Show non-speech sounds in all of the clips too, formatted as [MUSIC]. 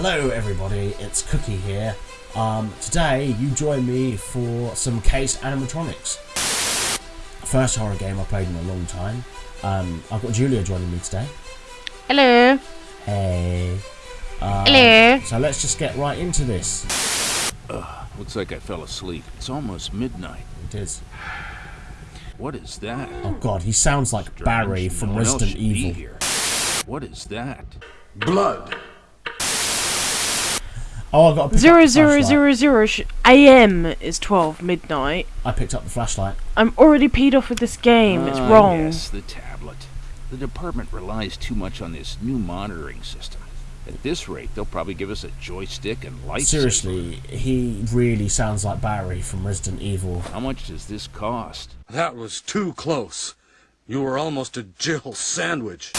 Hello everybody, it's Cookie here. Um, today you join me for some Case animatronics. First horror game I played in a long time. Um, I've got Julia joining me today. Hello. Hey. Uh, Hello. So let's just get right into this. Looks like I fell asleep. It's almost midnight. It is. What is that? Oh god, he sounds like Barry from No Resident Evil. here. What is that? Blood. Oh, I got to pick Zero up the zero flashlight. zero zero sh- a.m. is twelve midnight. I picked up the flashlight. I'm already peed off with this game. it's Ah, wrong. Yes, the tablet. The department relies too much on this new monitoring system. At this rate, they'll probably give us a joystick and lights. Seriously, he really sounds like Barry from Resident Evil. How much does this cost? That was too close. You were almost a Jill sandwich.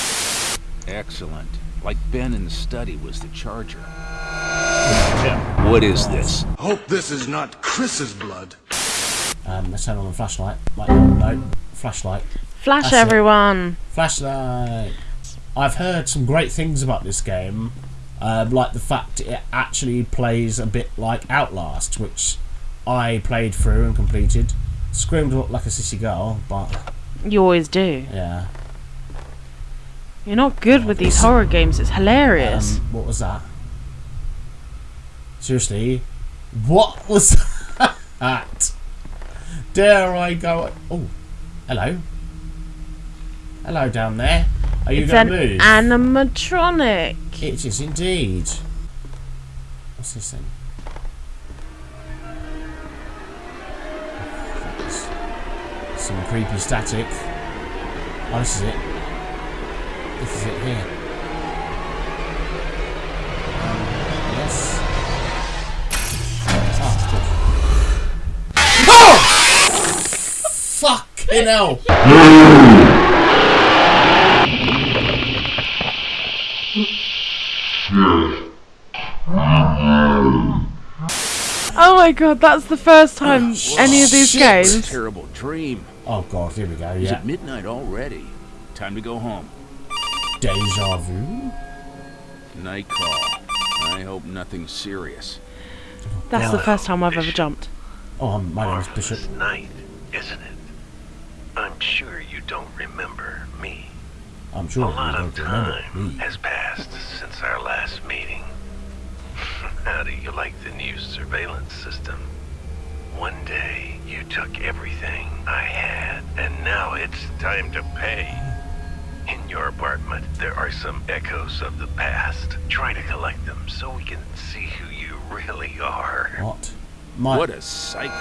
Excellent. Like Ben in the study was the charger. What is this? Hope this is not Chris's blood. Um, let's turn on the flashlight. Like, no, flashlight. Flash That's it. everyone. Flashlight. I've heard some great things about this game, um, like the fact it actually plays a bit like Outlast, which I played through and completed. Screamed like a sissy girl, but You always do. yeah. You're not good with these horror games. It's hilarious. Um, what was that? Seriously, what was [LAUGHS] that? Dare I go? Oh, hello. Hello down there. Are you it's going an to move? animatronic. It is indeed. What's this thing? Some creepy static. Oh, this is it. This is it here. Fucking hell! Oh my god, that's the first time oh, any of these shit. games. Terrible dream. Oh god, here we go. Is Yeah. it midnight already? Time to go home. Deja vu. Night call. I hope nothing serious. That's the oh. first time I've ever jumped. Oh, my name's Bishop. Marvelous night, isn't it? I'm sure you don't remember me. I'm sure A you lot don't of time has passed since our last meeting. [LAUGHS] How do you like the new surveillance system? One day you took everything I had, and now it's time to pay. In your apartment, there are some echoes of the past. Try to collect them so we can see who you really are. What? My What a psycho.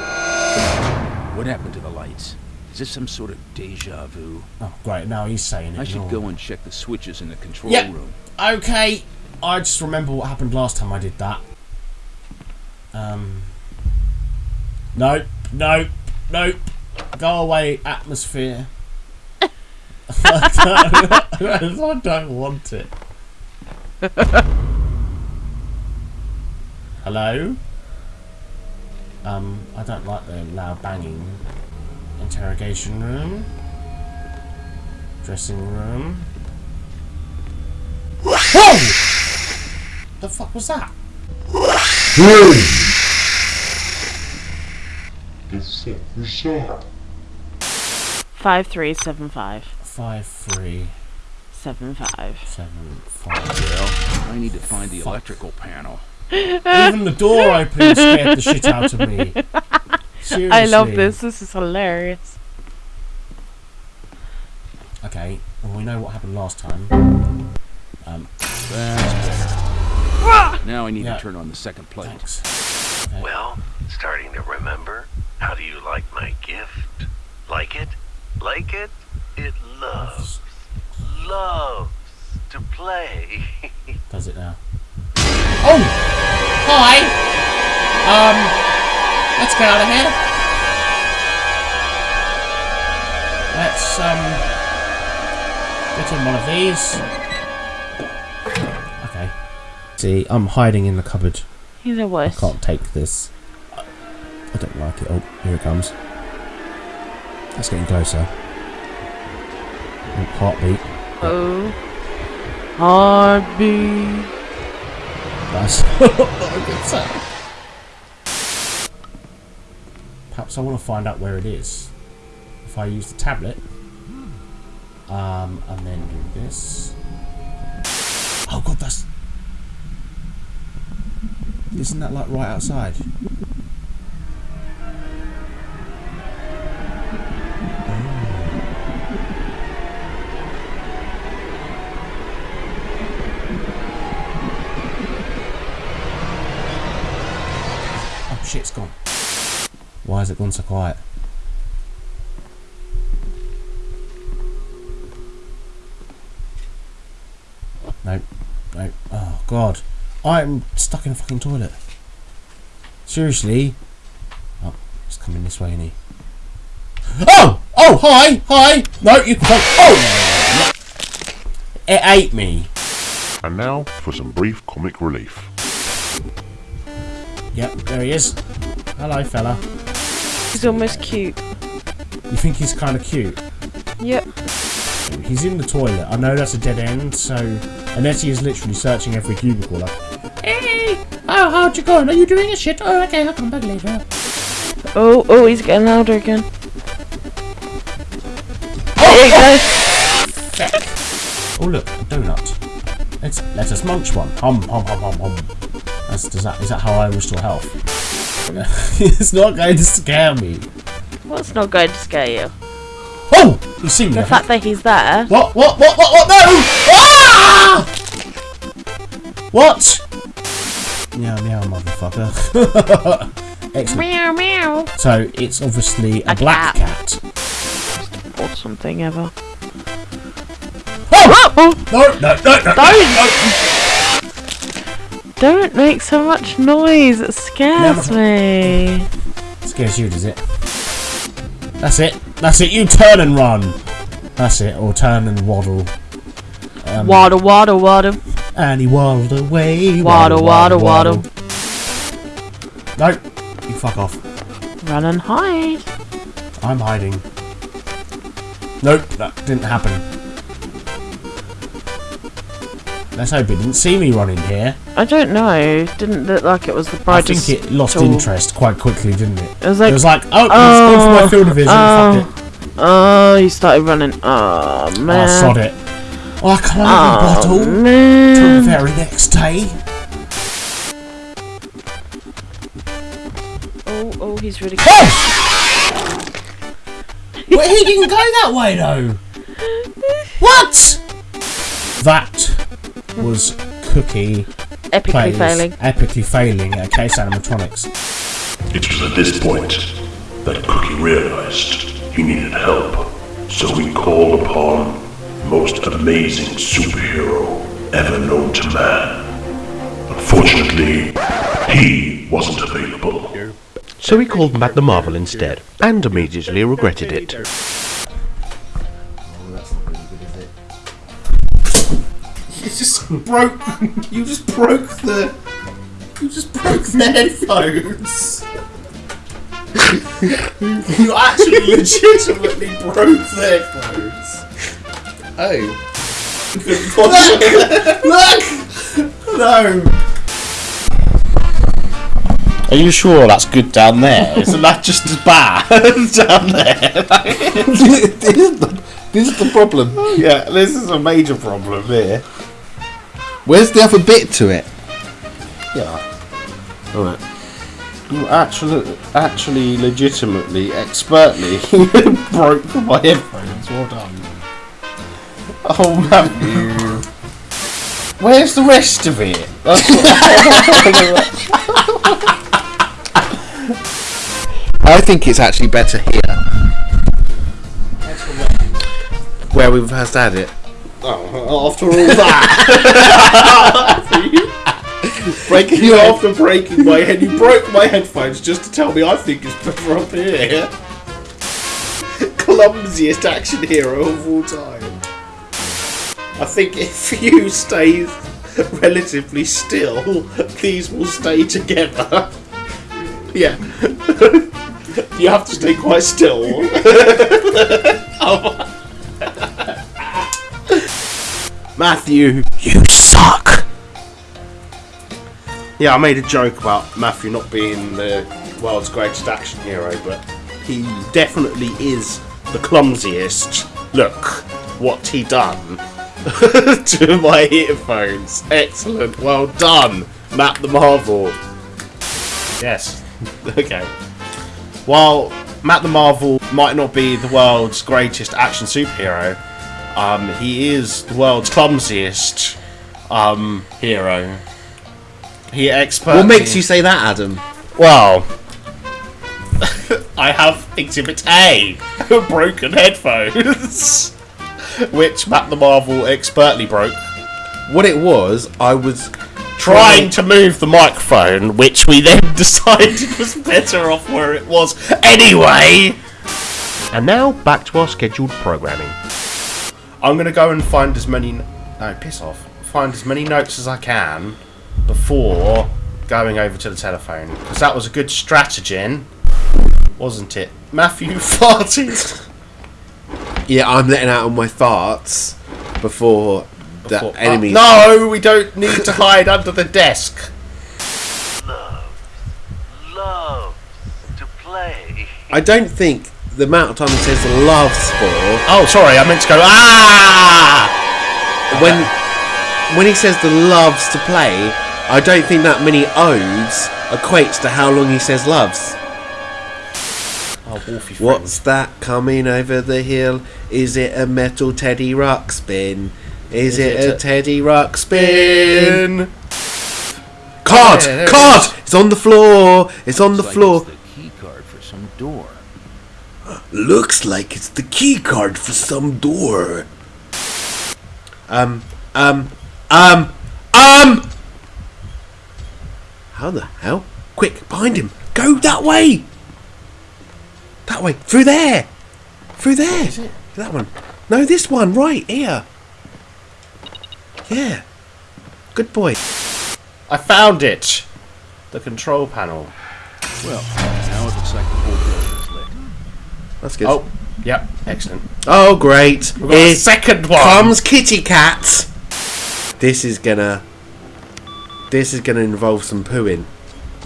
What happened to the lights? Is this some sort of deja vu? Oh, great. Now he's saying it. I should go and check the switches in the control Yep. room. Okay. I just remember what happened last time I did that. Um. Nope. Nope. Nope. Go away, atmosphere. I, [LAUGHS] don't, I don't want it. Hello? Um, I don't like the loud banging. Interrogation room. Dressing room. Whoa! The fuck was that? Five three seven five Five, three, seven five. seven, five. Seven five. Well, I need to find the electrical panel. Even the door opening scared the shit out of me. [LAUGHS] Seriously. I love this. This is hilarious. Okay, well, we know what happened last time. Um, Now I need Yeah. to turn on the second plate. Okay. Well, starting to remember? How do you like my gift? Like it? Like it? It loves, loves to play. [LAUGHS] Does it now? Oh! Hi! Um, let's get out of here. Let's, um, get in one of these. Okay. See, I'm hiding in the cupboard. He's the I can't take this. I don't like it. Oh, here it comes. That's getting closer. Oh, heartbeat. Oh. Heartbeat. That's not a good sound. Perhaps I want to find out where it is. If I use the tablet, um, and then do this. Oh god, that's. Isn't that like right outside? Oh shit, it's gone. Why has it gone so quiet? Nope. Nope. Oh god. I'm stuck in a fucking toilet. Seriously? Oh, it's coming this way, isn't he? Oh! Oh, hi! Hi! No, you can come. Oh! It ate me. And now for some brief comic relief. Yep, there he is. Hello, fella. He's almost cute. You think he's kind of cute? Yep. He's in the toilet. I know that's a dead end, so unless he is literally searching every cubicle, like, hey, oh, how'd you going? Are you doing a shit? Oh, okay, I'll come back later. Oh, oh, he's getting louder again. There you go. Oh look, a donut. Let's let us munch one. Hum hum hum hum hum. That's, does that is that how I restore health? [LAUGHS] it's not going to scare me. What's not going to scare you? Oh, he's seen me. The fact that he's there. What? What? What? What? What? No! Ah! What? Meow meow, motherfucker. [LAUGHS] Excellent. Meow meow. So it's obviously a, A black cat. cat. Or something ever. Oh! Oh! No! No! No! No! Don't! Don't make so much noise. It scares me. Scares you, does it? That's it. That's it. You turn and run. That's it. Or turn and waddle. Um, Waddle, waddle, waddle. And he waddled away. Waddle, waddle, waddle. No. You fuck off. Run and hide. I'm hiding. Nope, that didn't happen. Let's hope it didn't see me running here. I don't know. Didn't look like it was the brightest. I think it lost tool. interest quite quickly, didn't it? It was like, it was like, oh, it's oh, gone for my oh, field of vision. oh, oh, he started running. Oh Oh, man. sod it. Oh, I can't Oh bottle. Till the very next day. Oh, oh, he's really. Oh! well, he didn't go that way though. [LAUGHS] What? That was Cookie Epically plays failing. epically failing at Case Animatronics. It was at this point that Cookie realized he needed help, so he called upon most amazing superhero ever known to man. Unfortunately, he wasn't available. So he called Magna Marvel instead, and immediately regretted it. Oh, You just broke. You just broke the. You just broke the headphones. you actually legitimately broke the headphones. Oh. Look! Look! No! Are you sure that's good down there? Isn't that just as bad [LAUGHS] down there? [LAUGHS] this, is the, this is the problem. yeah, this is a major problem here. Where's the other bit to it? Yeah. Alright. You actually, actually, legitimately, expertly [LAUGHS] broke my headphones. Well done. Oh, Matthew. Where's the rest of it? [LAUGHS] I think it's actually better here. Where we've first had it. Oh, after all that. [LAUGHS] breaking [LAUGHS] you after breaking my head. You broke my headphones just to tell me I think it's better up here. Clumsiest action hero of all time. I think if you stay relatively still, these will stay together. Yeah. [LAUGHS] you have to stay quite still. Oh. Matthew, you suck. Yeah, I made a joke about Matthew not being the world's greatest action hero, but he definitely is the clumsiest. Look what he done [LAUGHS] to my earphones. Excellent, well done, Matt the Marvel. Yes. [LAUGHS] okay. While Matt the Marvel might not be the world's greatest action superhero, um, he is the world's clumsiest um, hero. He expert. What makes you say that, Adam? Well, [LAUGHS] I have Exhibit A, [LAUGHS] broken headphones, [LAUGHS] which Matt the Marvel expertly broke. What it was, I was Trying to move the microphone, which we then decided was better off where it was anyway. And now back to our scheduled programming. I'm gonna go and find as many. No, piss off. Find as many notes as I can before going over to the telephone because that was a good strategy, wasn't it? Matthew [LAUGHS] farted. Yeah, I'm letting out all my farts before the Before- enemies. Uh, no, we don't need to hide under the desk. Love. Love to play. I don't think the amount of time he says loves for Oh, sorry, I meant to go. Ah! when when he says the loves to play. I don't think that many odes equates to how long he says loves. Oh, What's that coming over the hill? Is it a metal Teddy Ruxpin? Is, it, it a, Teddy Ruxpin? Card! Yeah, there it card! It's on the floor! It's on the like floor. it's the key card for some door. Looks like it's the key card for some door. Um, um, um, um! How the hell? Quick, behind him! Go that way! That way! Through there! Through there! That one. No, this one, right here. Yeah. Good boy. I found it. The control panel. Well, now it looks like the whole building's lit. That's good. Oh, yep, excellent. Oh, great. We've got a second one. comes Kitty Cat. This is gonna. This is gonna involve some pooing.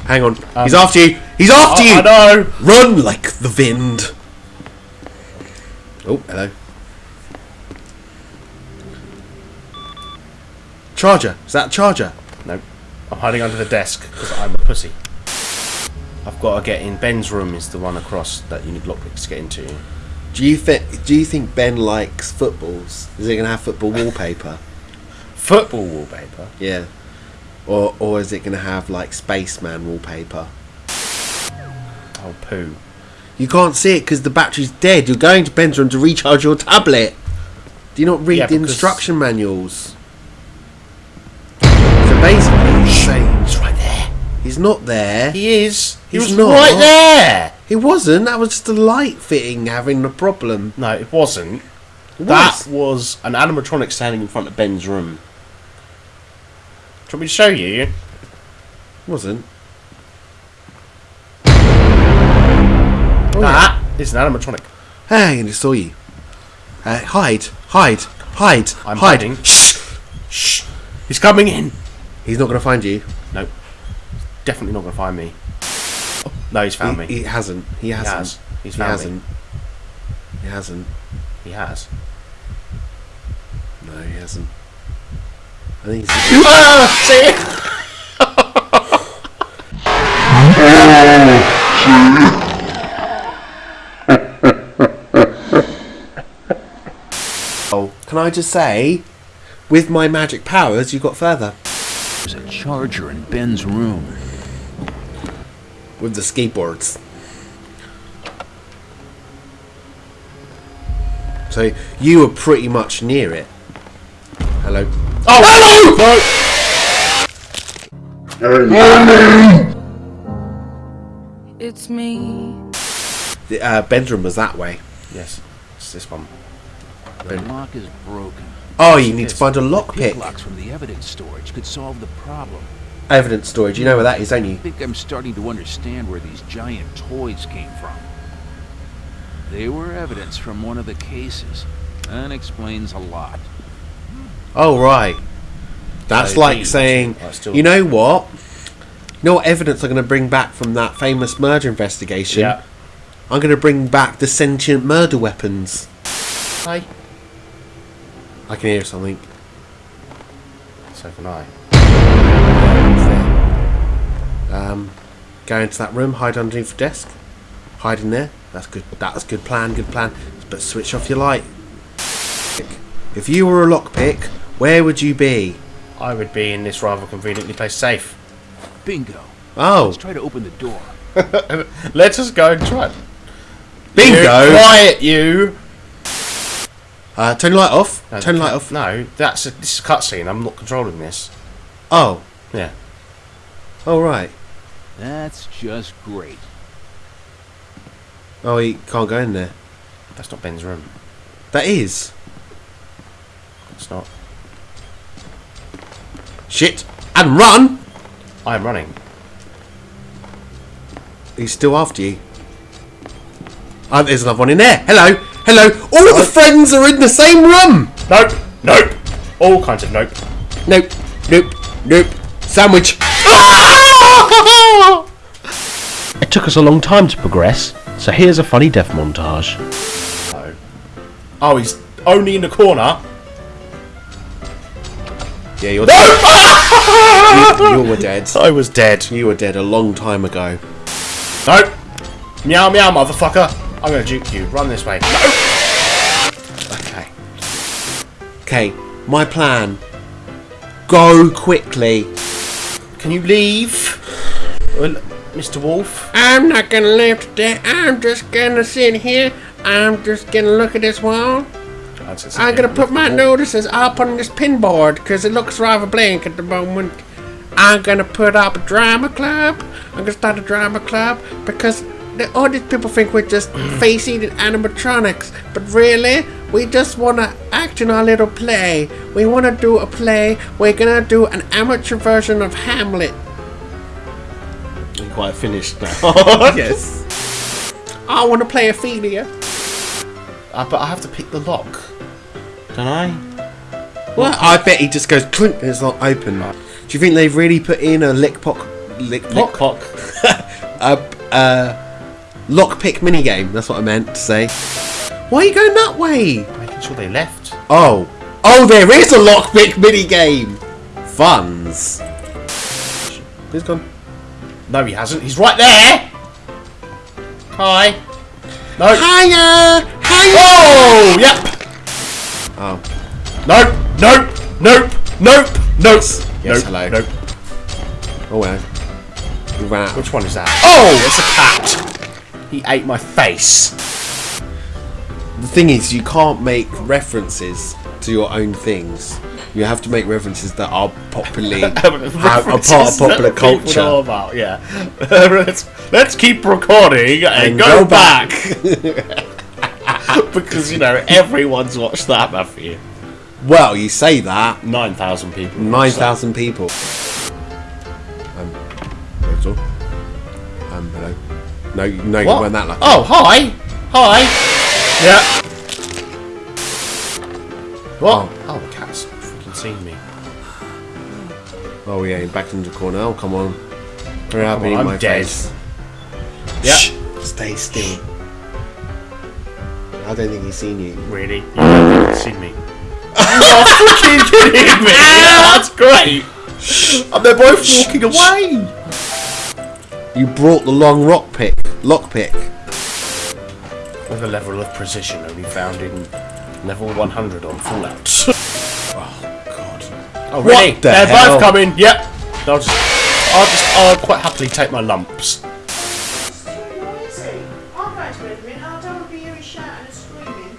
Hang on. Um, He's after you. He's after Oh, you. I know. Run like the wind. Oh, hello. Charger. Is that a charger? No, I'm hiding under the desk because I'm a pussy. I've got to get in. Ben's room is the one across that you need lockpicks to get into. Do you think? Do you think Ben likes footballs? Is it gonna have football [LAUGHS] wallpaper? Football wallpaper. Yeah. Or or is it gonna have like spaceman wallpaper? Oh, poo. You can't see it because the battery's dead. You're going to Ben's room to recharge your tablet. Do you not read Yeah, the instruction manuals? So basically, He's right there. he's not there. He is. He He's was not. right there. He wasn't. That was just a light fitting having a problem. No, it wasn't. It That was. was an animatronic standing in front of Ben's room. Do you want me to show you? It wasn't. that is an animatronic. Hey, I just saw you. Uh, hide, hide, hide, I'm hide. hiding. Shh, shh. He's coming in. He's not going to find you. No, definitely not going to find me. No, he's found he, me. he hasn't. He hasn't. has. He's he found me. hasn't. He hasn't. He has. No, he hasn't. I think he's. Ah, see? [LAUGHS] Oh, can I just say, with my magic powers, you got further There's a charger in Ben's room. With the skateboards. So you were pretty much near it. Hello. Oh, Hello! It's me. The, uh, Ben's room was that way. Yes, it's this one. The lock is broken. Oh, you need to find a Pick lockpick. locks from the evidence storage could solve the problem. Evidence storage. You know where that is, don't you? I think I'm starting to understand where these giant toys came from. They were evidence from one of the cases. That explains a lot. Oh right. That's So like these saying, still- you know what? You know what evidence I'm going to bring back from that famous murder investigation? Yeah. I'm going to bring back the sentient murder weapons. Hi. I can hear something. So can I. Um, go into that room, hide underneath the desk. Hide in there. That's good. That's good plan. Good plan. But switch off your light. If you were a lockpick, where would you be? I would be in this rather conveniently placed safe. Bingo. Oh, Let's try to open the door. [LAUGHS] Let us go and try. bingo! You, quiet, you. Uh, turn the light off. No, turn the the light off. No, that's a, this is a cutscene. I'm not controlling this. Oh, Yeah. oh right. That's just great. Oh, he can't go in there. That's not Ben's room. That is It's not. shit. And run. I'm running. He's still after you. Oh, there's another one in there. Hello, hello. All the friends are in the same room. Nope. Nope. All kinds of nope. Nope, nope, nope. Sandwich. Ah! It took us a long time to progress, so here's a funny death montage. No. Oh, he's only in the corner. Yeah, you're dead. [LAUGHS] you, you were dead. I was dead. You were dead a long time ago. Nope. Meow meow, motherfucker. I'm gonna juke you. Run this way. No. Okay. Okay, my plan. Go quickly. Can you leave, Well, Mr. Wolf? I'm not gonna live today. I'm just gonna sit here. I'm just gonna look at this wall. I'm gonna put my notices up on this pinboard because it looks rather blank at the moment. I'm gonna put up a drama club. I'm gonna start a drama club because the, all these people think we're just [CLEARS THROAT] face eating animatronics, but really, we just wanna act in our little play. We wanna do a play. We're gonna do an amateur version of Hamlet. Quite finished now. [LAUGHS] yes. I wanna play Ophelia. Uh, but I have to pick the lock. Don't I? Well, I bet he just goes clink and it's not open. Do you think they've really put in a lick pock, lick pock, Pock. [LAUGHS] a uh, lockpick minigame? That's what I meant to say. Why are you going that way? Making sure they left. Oh, oh, there is a lockpick minigame. Funds. Who's gone? No, he hasn't. He's right there. Hi. No. Hiya, hiya. Oh, yep. Oh, Nope. Nope. Nope. Nope. Nope. Yes, nope. hello. Nope. oh well. We ran out. Which one is that? Oh! oh, it's a cat. He ate my face. The thing is, you can't make references to your own things. You have to make references that are popularly [LAUGHS] are, are part of popular people know culture. about, yeah. [LAUGHS] let's, let's keep recording and, And go, go back. [LAUGHS] because, you know, everyone's watched that, Matthew. Well, you say that. 9,000 people. watched Nine thousand people. Um, all. Um, hello. No, no, you weren't that lucky. Oh, hi. Hi. Yeah. What? Oh, Oh yeah, you're back into the corner. Oh come on. Hurry up Come and on, eat I'm my dead. face. Yeah. Shh, Stay still. I don't think he's seen you. Really? You haven't seen me. [LAUGHS] You're freaking kidding me! That's great! And they're both walking away! You brought the long rock pick, lock pick. With a level of precision only found in level 100 on Fallout. [LAUGHS] Oh. Really? What the They're hell? both coming. Yep. I'll just, I'll just, I'll quite happily take my lumps. Soisy. I'll go out to everything, I don't want to be shouting and screaming.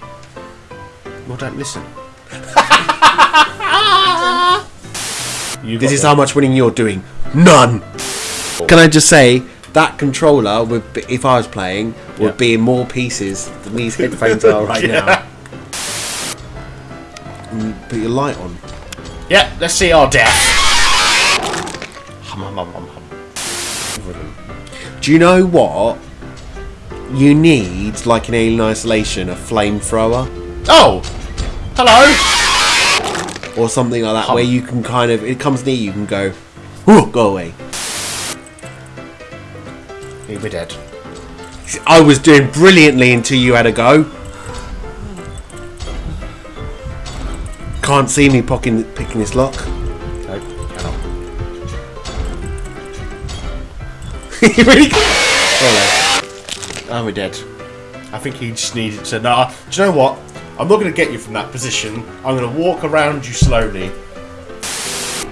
Well, don't listen. [LAUGHS] you This is how much winning you're doing. None. Can I just say that controller would, be, if I was playing, would Yeah. be in more pieces than these headphones [LAUGHS] are right Yeah. now. Mm, Put your light on. Yeah, let's see our death. Hum, hum, hum, hum, hum. Do you know what? You need, like in Alien Isolation, a flamethrower Oh! Hello! or something like that, where you can kind of it comes near you, you can go, "Whew, go away. We're dead. I was doing brilliantly until you had a go. Can't see me pocking, picking this lock. No, cannot. You really Oh, we're dead. I think he just needed to. Nah, do you know what? I'm not going to get you from that position. I'm going to walk around you slowly.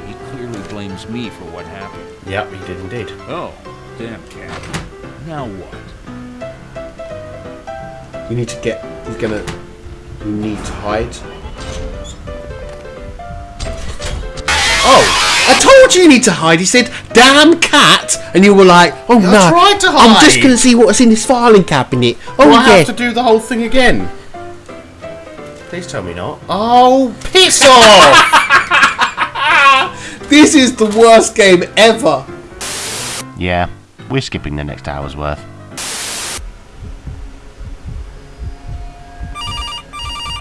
He clearly blames me for what happened. Yep, he did indeed. Oh, damn cat. Now what? You need to get. He's gonna. You need to hide. I told you you need to hide. He said, "Damn cat," and you were like, "Oh I no!" tried to I'm just gonna see what's in this filing cabinet. Oh Do I yeah. have to do the whole thing again? Please tell me not. Oh, piss off! [LAUGHS] This is the worst game ever. Yeah, we're skipping the next hour's worth.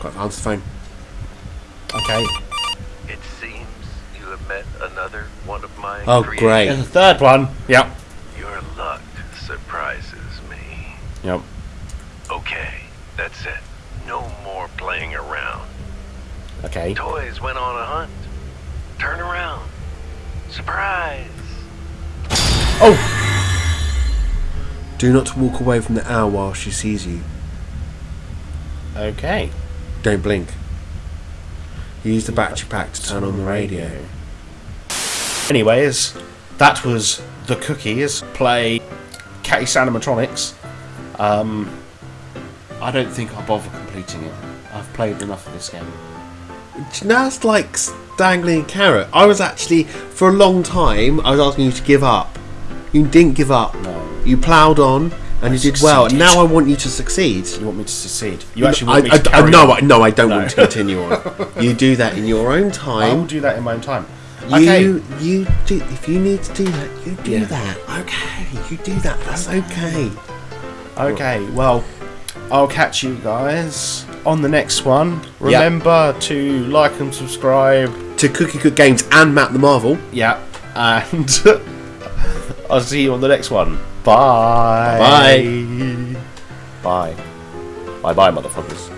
Got to answer the phone. okay. It seems you have met another one of my Oh, creations. great. There's a third one. Yep. Your luck surprises me. Yep. Okay, that's it. No more playing around. Okay. Toys went on a hunt. Turn around. Surprise! Oh! Do not walk away from the owl while she sees you. Okay. Don't blink. Use the battery pack to turn on the radio. Anyways, that was the cookies. Play Catty Animatronics. Um, I don't think I'll bother completing it. I've played enough of this game. Now it's like dangling a carrot. I was actually, for a long time, I was asking you to give up. You didn't give up. No. You ploughed on and I you did well. And now I want you to succeed. You want me to succeed? You actually want I, me I, to I, no, no, I don't No. want to continue on. [LAUGHS] you do that in your own time. I will time. do that in my own time. You, Okay. you do. If you need to do that, you do Yeah. that. Okay, you do that. That's okay. Okay, well, I'll catch you guys on the next one. Remember to like and subscribe. To Cookie Cook Games and Matt the Marvel. Yeah, and [LAUGHS] I'll see you on the next one. Bye. Bye. Bye. Bye bye, motherfuckers.